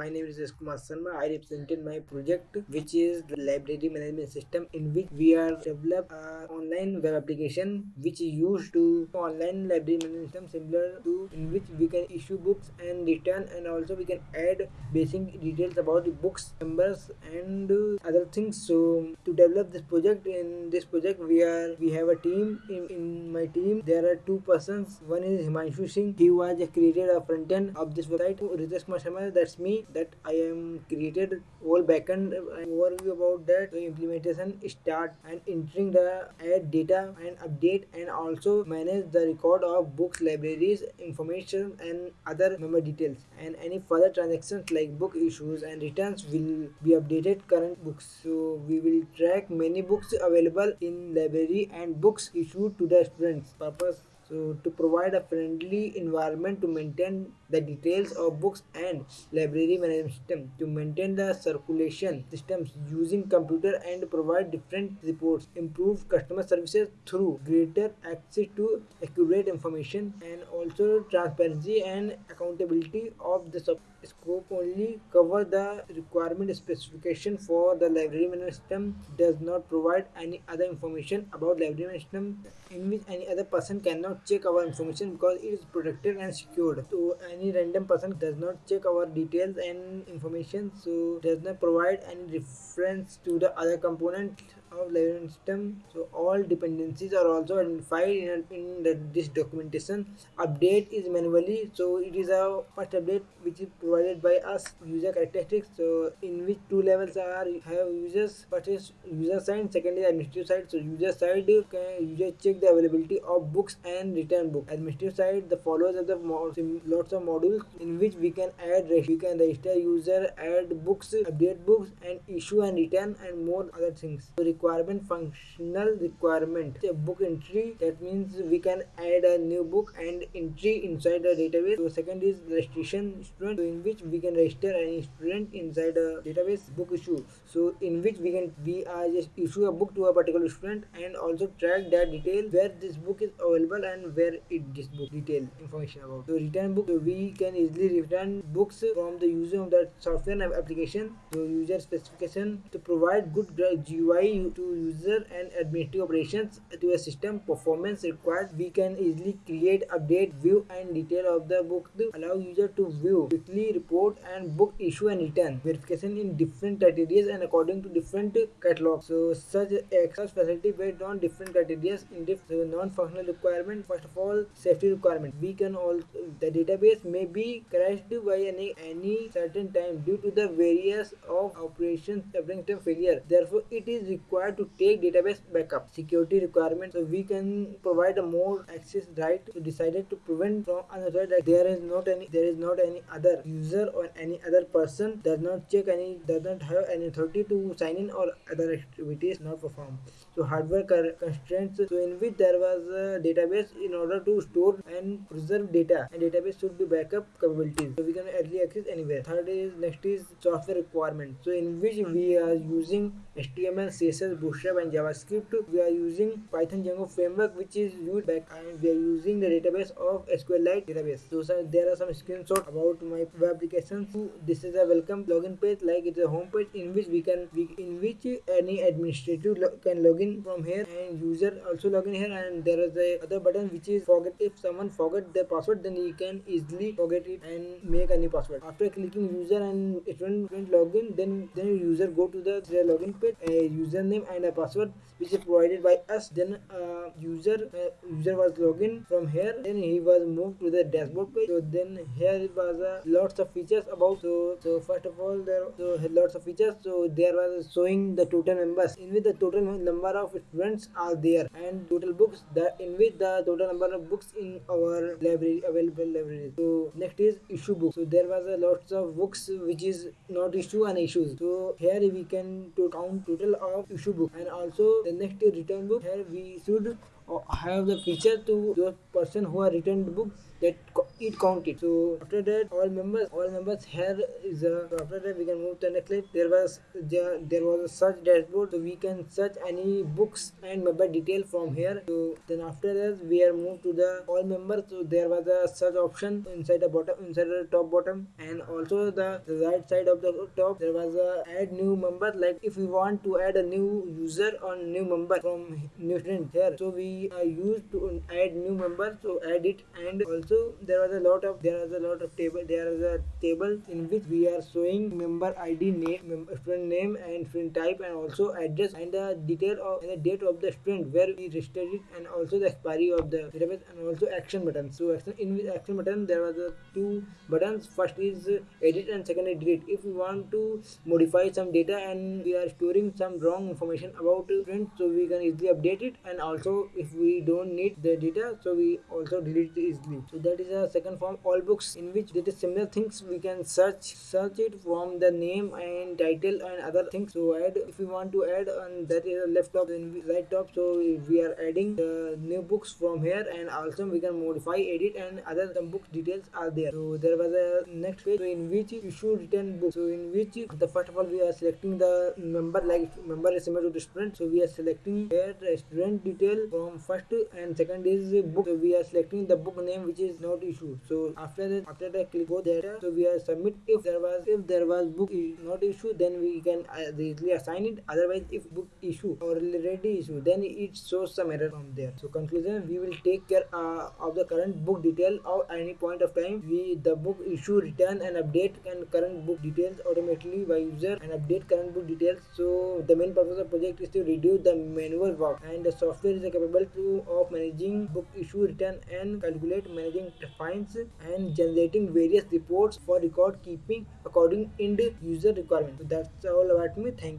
my name is S. Kumar Sharma. I represented my project, which is the library management system, in which we are develop an online web application which is used to online library management system similar to in which we can issue books and return, and also we can add basic details about the books, numbers, and other things. So to develop this project, in this project we are we have a team. In, in my team there are two persons. One is Himanshu Singh. He was created a front end of this website. Ritesh Kumar that's me. That I am created whole backend uh, overview about that. The implementation start and entering the add data and update and also manage the record of books, libraries, information and other member details. And any further transactions like book issues and returns will be updated current books. So we will track many books available in library and books issued to the students. Purpose so to provide a friendly environment to maintain the details of books and library management system, to maintain the circulation systems using computer and provide different reports, improve customer services through greater access to accurate information and also transparency and accountability of the scope only cover the requirement specification for the library management system does not provide any other information about library management system in which any other person cannot check our information because it is protected and secured. So any random person does not check our details and information so does not provide any reference to the other component of library system. So all dependencies are also identified in, in the, this documentation. Update is manually. So it is a first update which is provided by us user characteristics. So in which two levels are have users first is user side second is administrative side. So user side can user check the availability of books and return book administrative side the followers of the lots of modules in which we can add we can register user add books update books and issue and return and more other things. So requirement functional requirement. A book entry. That means we can add a new book and entry inside the database. So second is registration student so in which we can register any student inside a database book issue. So in which we can we are just issue a book to a particular student and also track that detail where this book is available and where it this book detail information about. So return book so we can easily return books from the user of that software application. So user specification to provide good GUI to user and administrative operations to a system performance required. We can easily create update view and detail of the book to allow user to view quickly report and book issue and return. Verification in different criteria and according to different catalogs. So such access facility based on different criteria in different non-functional requirement first of all safety requirement. We can all the database may be crashed by any any certain time due to the various of operations failure. Therefore it is required required to take database backup. Security requirements so we can provide a more access right decided to prevent from another that there is not any there is not any other user or any other person does not check any does not have any authority to sign in or other activities not perform so hardware constraints so in which there was a database in order to store and preserve data and database should be backup capabilities so we can early access anywhere third is next is software requirement so in which we are using html css Bootstrap and JavaScript. We are using Python Django framework which is used back and we are using the database of SQLite database. So sir, there are some screenshots about my web application. So, this is a welcome login page like it's a home page in which we can we, in which any administrative lo can log in from here and user also login here and there is a other button which is forget if someone forget their password then you can easily forget it and make a new password. After clicking user and student login then then user go to the, the login page a username and a password which is provided by us. Then uh, user uh, user was login from here then he was moved to the dashboard page. So then here it was uh, lots of features about so so first of all there so lots of features. So there was showing the total members in with the total number of students are there and total books that in which the total number of books in our library available library. So next is issue book. So there was a lots of books which is not issue and issues. So here we can to count total of issue book. And also the next return book here we should uh, have the feature to those person who are returned book that it. Counted so after that all members all members here is a so after that we can move to the next slide. There was there, there was a search dashboard. So we can search any books and member detail from here. So then after that we are moved to the all members. So there was a search option inside the bottom inside the top bottom. And also the, the right side of the top there was a add new member. Like if we want to add a new user or new member from new student here. So we uh, used to add new member. So add it. And also there was a lot of there was a lot of table there is a table in which we are showing member id name member, student name and student type and also address and the detail of the date of the student where we registered it and also the expiry of the database and also action button so action in with action button there was a two buttons. First is edit and second is delete. If we want to modify some data and we are storing some wrong information about student so we can easily update it. And also if we don't need the data so we also delete it easily. So that is a second form all books in which there is similar things we can search search it from the name and title and other things. So add if we want to add and that is left top and right top so we are adding the new books from here and also we can modify edit and other some book details are there. So there was a next page so in which you should return book so in which the first of all we are selecting the member like member is similar to the student. So we are selecting here the student detail from first and second is book. So we are selecting the book name which is not issued so after that after that click go there. So we are submit if there was if there was book not issue then we can uh, easily assign it. Otherwise if book issue or already issue then it shows some error from there. So conclusion we will take care uh, of the current book detail at any point of time. We the book issue return and update and current book details automatically by user and update current book details. So the main purpose of project is to reduce the manual work and the software is capable to of managing book issue return and calculate managing fines and generating various reports for record keeping according end user requirement. So that's all about me. Thank you